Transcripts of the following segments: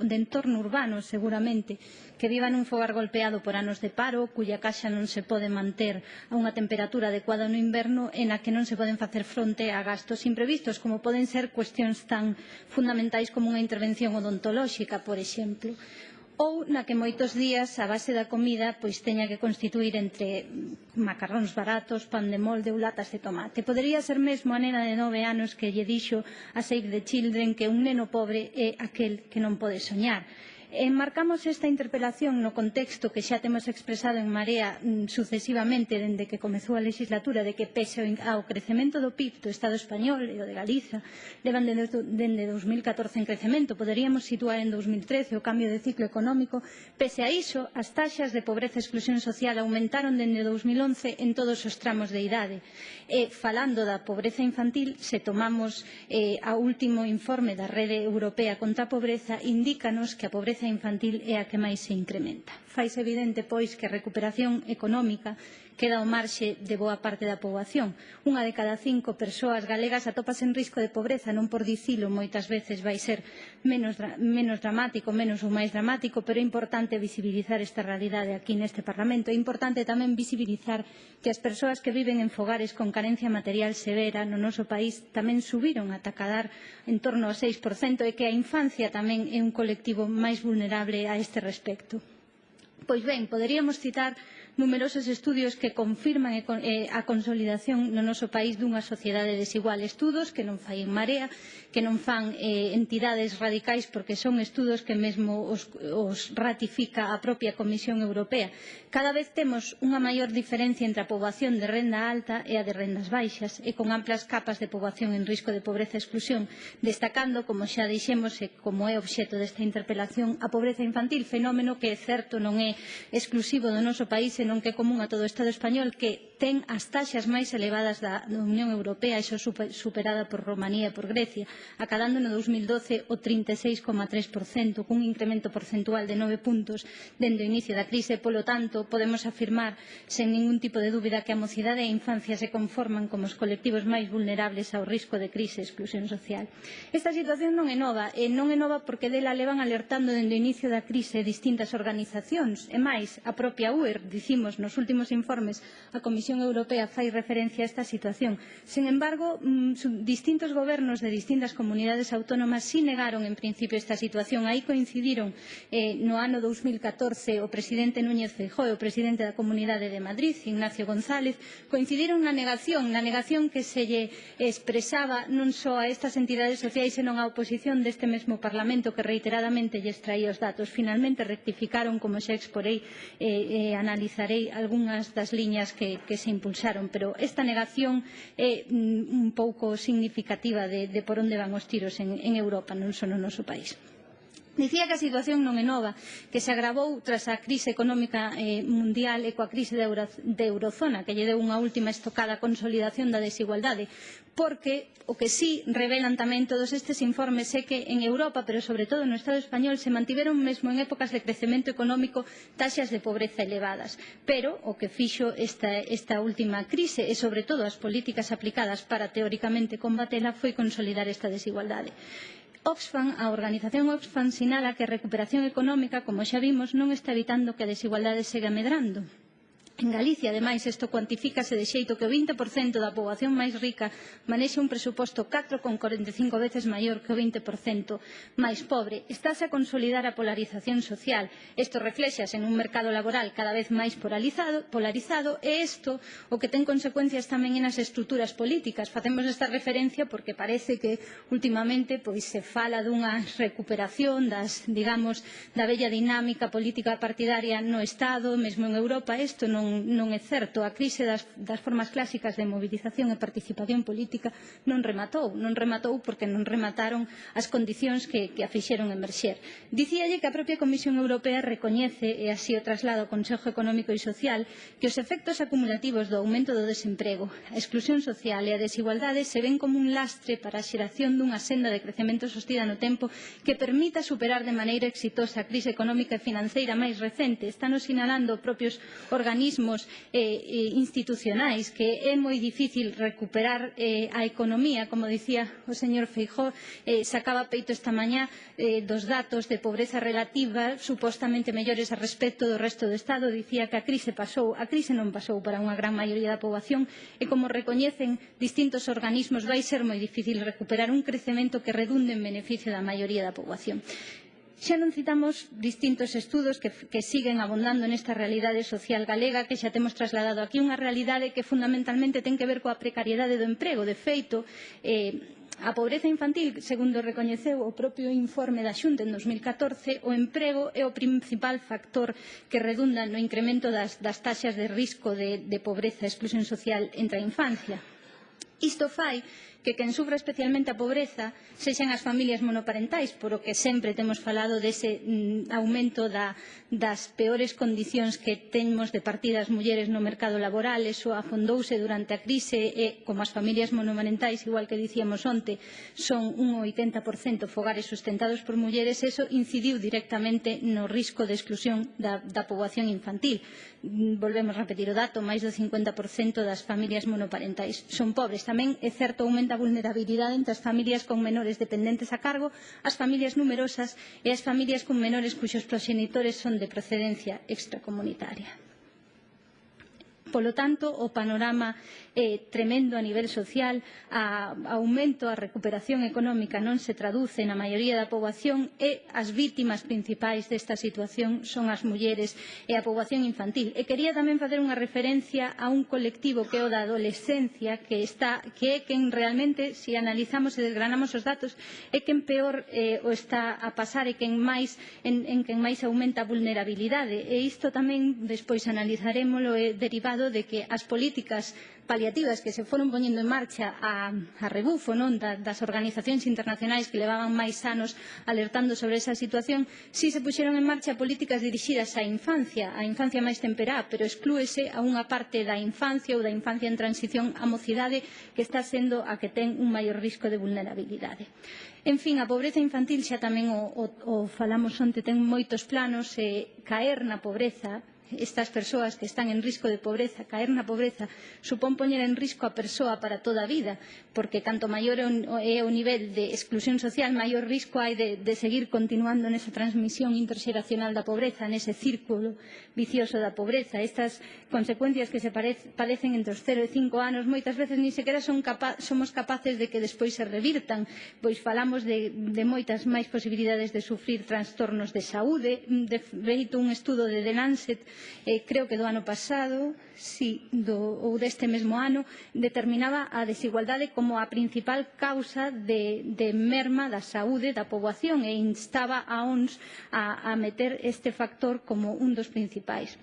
de entorno urbano, seguramente, que viva nun fogar golpeado por anos de paro, cuya caixa non se pode manter a unha temperatura adecuada no inverno e na que non se poden facer fronte a gastos imprevistos, como poden ser cuestións tan fundamentais como unha intervención odontolóxica, por exemplo ou na que moitos días a base da comida pois teña que constituir entre macarróns baratos, pan de molde ou latas de tomate. Podería ser mesmo a nena de nove anos que lle dixo a Save the Children que un neno pobre é aquel que non pode soñar Enmarcamos esta interpelación no contexto que xa temos expresado en Marea mm, sucesivamente dende que comezou a legislatura de que pese ao crecemento do PIB do Estado español e o de Galiza levan dende 2014 en crecemento. Poderíamos situar en 2013 o cambio de ciclo económico. Pese a iso, as taxas de pobreza e exclusión social aumentaron dende 2011 en todos os tramos de idade. E falando da pobreza infantil, se tomamos eh, a último informe da Rede Europea contra a Pobreza, indícanos que a pobreza pobreza infantil é a que máis se incrementa. Faise evidente, pois, que a recuperación económica queda ao marxe de boa parte da poboación. Unha de cada cinco persoas galegas atopase en risco de pobreza, non por dicilo, moitas veces vai ser menos, menos dramático, menos ou máis dramático, pero é importante visibilizar esta realidade aquí neste Parlamento. É importante tamén visibilizar que as persoas que viven en fogares con carencia material severa no noso país tamén subiron a tacadar en torno ao 6% e que a infancia tamén é un colectivo máis vulnerable vulnerable a este respecto. Pois ben, poderíamos citar numerosos estudios que confirman a consolidación no noso país dunha sociedade desigual. Estudos que non fai en Marea, que non fan eh, entidades radicais porque son estudos que mesmo os, os ratifica a propia Comisión Europea. Cada vez temos unha maior diferencia entre a poboación de renda alta e a de rendas baixas e con amplas capas de poboación en risco de pobreza e exclusión, destacando, como xa dixemos e como é obxeto desta interpelación, a pobreza infantil, fenómeno que é certo non é exclusivo do noso país non que é común a todo o Estado español que ten as taxas máis elevadas da Unión Europea, iso superada por Romanía e por Grecia, acadando no 2012 o 36,3%, cun incremento porcentual de 9 puntos dende o inicio da crise. Polo tanto, podemos afirmar sen ningún tipo de dúbida que a mocidade e a infancia se conforman como os colectivos máis vulnerables ao risco de crise e exclusión social. Esta situación non é nova, e non é nova porque dela levan alertando dende o inicio da crise distintas organizacións. E máis, a propia UER, dicimos nos últimos informes, a Comisión Comisión Europea fai referencia a esta situación. Sen embargo, mm, distintos gobernos de distintas comunidades autónomas sí negaron en principio esta situación. Aí coincidiron eh, no ano 2014 o presidente Núñez Feijóo e o presidente da Comunidade de Madrid, Ignacio González, coincidiron na negación, na negación que se lle expresaba non só a estas entidades sociais, senón á oposición deste mesmo Parlamento que reiteradamente lle extraía os datos. Finalmente rectificaron, como xa exporei, eh, eh, analizarei algunhas das liñas que, que se impulsaron, pero esta negación é mm, un pouco significativa de, de por onde van os tiros en, en Europa, non só no noso país. Dicía que a situación non é nova, que se agravou tras a crise económica eh, mundial e coa crise de, Euro, de Eurozona, que lle deu unha última estocada consolidación da desigualdade, porque o que sí revelan tamén todos estes informes é que en Europa, pero sobre todo no Estado español, se mantiveron mesmo en épocas de crecemento económico taxas de pobreza elevadas. Pero o que fixo esta, esta última crise e sobre todo as políticas aplicadas para teóricamente combatela foi consolidar esta desigualdade. Oxfam, a organización Oxfam sinala que a recuperación económica, como xa vimos, non está evitando que a desigualdade siga medrando. En Galicia, ademais, isto cuantifícase de xeito que o 20% da poboación máis rica manexe un presuposto 4,45 veces maior que o 20% máis pobre. Estáse a consolidar a polarización social. Isto reflexase en un mercado laboral cada vez máis polarizado, polarizado e isto o que ten consecuencias tamén nas estruturas políticas. Facemos esta referencia porque parece que últimamente pois se fala dunha recuperación das, digamos, da bella dinámica política partidaria no Estado, mesmo en Europa, isto non non, é certo. A crise das, das formas clásicas de mobilización e participación política non rematou. Non rematou porque non remataron as condicións que, que a fixeron emerxer. Dicíalle que a propia Comisión Europea recoñece, e así o traslado ao Consejo Económico e Social, que os efectos acumulativos do aumento do desemprego, a exclusión social e a desigualdade se ven como un lastre para a xeración dunha senda de crecemento sostida no tempo que permita superar de maneira exitosa a crise económica e financeira máis recente. Están sinalando propios organismos mecanismos eh, eh, institucionais que é moi difícil recuperar eh, a economía, como dicía o señor Feijó, eh, sacaba peito esta mañá eh, dos datos de pobreza relativa supostamente mellores a respecto do resto do Estado, dicía que a crise pasou, a crise non pasou para unha gran maioría da poboación e como recoñecen distintos organismos vai ser moi difícil recuperar un crecemento que redunde en beneficio da maioría da poboación. Xa non citamos distintos estudos que, que siguen abondando nesta realidade social galega que xa temos trasladado aquí unha realidade que fundamentalmente ten que ver coa precariedade do emprego. De feito, eh, A pobreza infantil, segundo recoñeceu o propio informe da Xunta en 2014, o emprego é o principal factor que redunda no incremento das, das taxas de risco de, de pobreza e exclusión social entre a infancia. Isto fai que quen sufra especialmente a pobreza sexan as familias monoparentais, por o que sempre temos falado dese mm, aumento da, das peores condicións que temos de partida as mulleres no mercado laboral, eso afondouse durante a crise e, como as familias monoparentais, igual que dicíamos onte, son un 80% fogares sustentados por mulleres, eso incidiu directamente no risco de exclusión da, da poboación infantil. Mm, volvemos a repetir o dato, máis do 50% das familias monoparentais son pobres. Tamén é certo aumento da a vulnerabilidade entre as familias con menores dependentes a cargo, as familias numerosas e as familias con menores cuxos proxenitores son de procedencia extracomunitaria. Polo tanto, o panorama é tremendo a nivel social, a aumento, a recuperación económica non se traduce na maioría da poboación e as vítimas principais desta situación son as mulleres e a poboación infantil. E quería tamén facer unha referencia a un colectivo que é o da adolescencia, que, está, que é quen realmente, se si analizamos e desgranamos os datos, é quen peor eh, o está a pasar e quen máis, en, en quen máis aumenta a vulnerabilidade. E isto tamén despois analizaremoslo, e derivado dado de que as políticas paliativas que se foron poñendo en marcha a, a rebufo non da, das organizacións internacionais que levaban máis anos alertando sobre esa situación, si se puxeron en marcha políticas dirixidas á infancia, á infancia máis temperá, pero exclúese a unha parte da infancia ou da infancia en transición á mocidade que está sendo a que ten un maior risco de vulnerabilidade. En fin, a pobreza infantil xa tamén o, o, o falamos onte, ten moitos planos e eh, caer na pobreza estas persoas que están en risco de pobreza, caer na pobreza, supón poñer en risco a persoa para toda a vida, porque canto maior é o nivel de exclusión social, maior risco hai de, de seguir continuando nesa transmisión interxeracional da pobreza, nese círculo vicioso da pobreza. Estas consecuencias que se padecen entre os 0 e 5 anos, moitas veces ni sequera son capa somos capaces de que despois se revirtan, pois falamos de, de moitas máis posibilidades de sufrir trastornos de saúde, de feito un estudo de The Lancet eh, creo que do ano pasado, si, do, ou deste mesmo ano, determinaba a desigualdade como a principal causa de, de merma da saúde da poboación e instaba a ONS a, a meter este factor como un dos principais.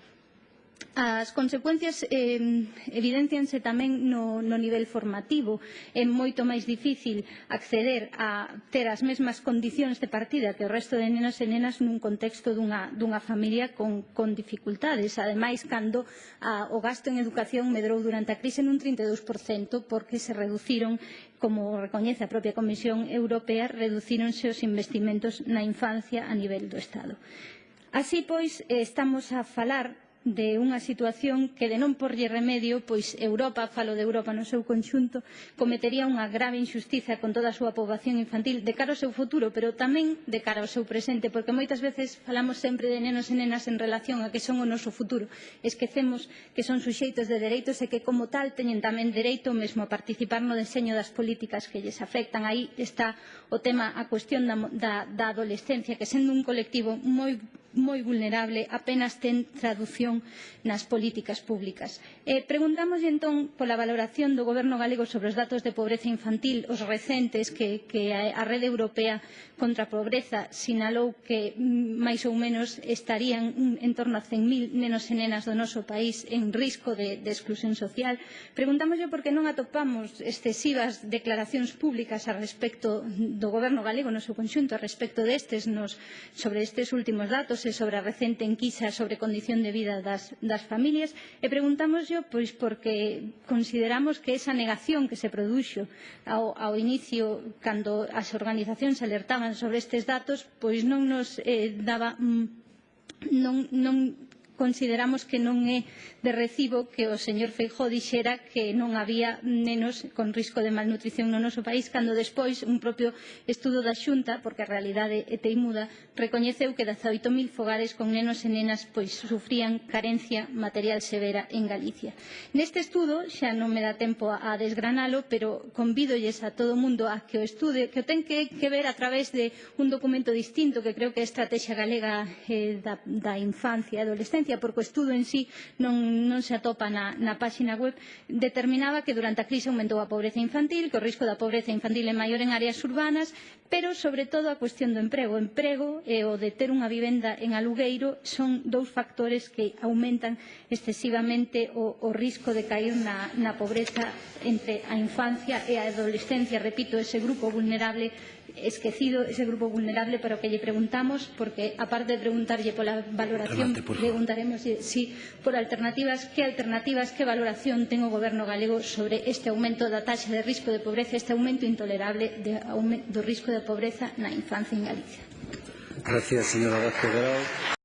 As consecuencias eh, evidencianse tamén no, no nivel formativo. É moito máis difícil acceder a ter as mesmas condicións de partida que o resto de nenas e nenas nun contexto dunha, dunha familia con, con dificultades. Ademais, cando a, o gasto en educación medrou durante a crise nun 32% porque se reduciron, como recoñece a propia Comisión Europea, reducironse os investimentos na infancia a nivel do Estado. Así, pois, estamos a falar de unha situación que de non porlle remedio, pois Europa, falo de Europa no seu conxunto, cometería unha grave injustiza con toda a súa poboación infantil de cara ao seu futuro, pero tamén de cara ao seu presente, porque moitas veces falamos sempre de nenos e nenas en relación a que son o noso futuro. Esquecemos que son suxeitos de dereitos e que como tal teñen tamén dereito mesmo a participar no deseño das políticas que lles afectan. Aí está o tema, a cuestión da, da, da adolescencia, que sendo un colectivo moi moi vulnerable apenas ten tradución nas políticas públicas. Eh, preguntamos entón pola valoración do Goberno galego sobre os datos de pobreza infantil, os recentes que, que a Rede Europea contra a Pobreza sinalou que mm, máis ou menos estarían mm, en torno a 100.000 nenos e nenas do noso país en risco de, de exclusión social. Preguntámoslle por que non atopamos excesivas declaracións públicas a respecto do Goberno galego no seu conxunto a respecto destes nos, sobre estes últimos datos debate sobre a recente enquisa sobre condición de vida das, das familias e preguntámoslo pois porque consideramos que esa negación que se produxo ao, ao inicio cando as organizacións alertaban sobre estes datos pois non nos eh, daba mm, non, non consideramos que non é de recibo que o señor Feijóo dixera que non había nenos con risco de malnutrición no noso país cando despois un propio estudo da Xunta, porque a realidade é teimuda, recoñeceu que 18.000 fogares con nenos e nenas pois sufrían carencia material severa en Galicia. Neste estudo, xa non me dá tempo a desgranalo, pero convídolles a todo o mundo a que o estude, que o ten que, que ver a través de un documento distinto que creo que é a Estrategia Galega eh, da, da Infancia e Adolescencia, referencia, porque o estudo en sí non, non se atopa na, na páxina web, determinaba que durante a crise aumentou a pobreza infantil, que o risco da pobreza infantil é maior en áreas urbanas, pero sobre todo a cuestión do emprego. O emprego e o de ter unha vivenda en alugueiro son dous factores que aumentan excesivamente o, o risco de cair na, na pobreza entre a infancia e a adolescencia, repito, ese grupo vulnerable esquecido ese grupo vulnerable para o que lle preguntamos, porque aparte de preguntarlle pola valoración, Remate, por preguntaremos si por alternativas, que alternativas, que valoración ten o Goberno galego sobre este aumento da taxa de risco de pobreza, este aumento intolerable de, do risco de pobreza na infancia en Galicia. Gracias, señora Vázquez Grau.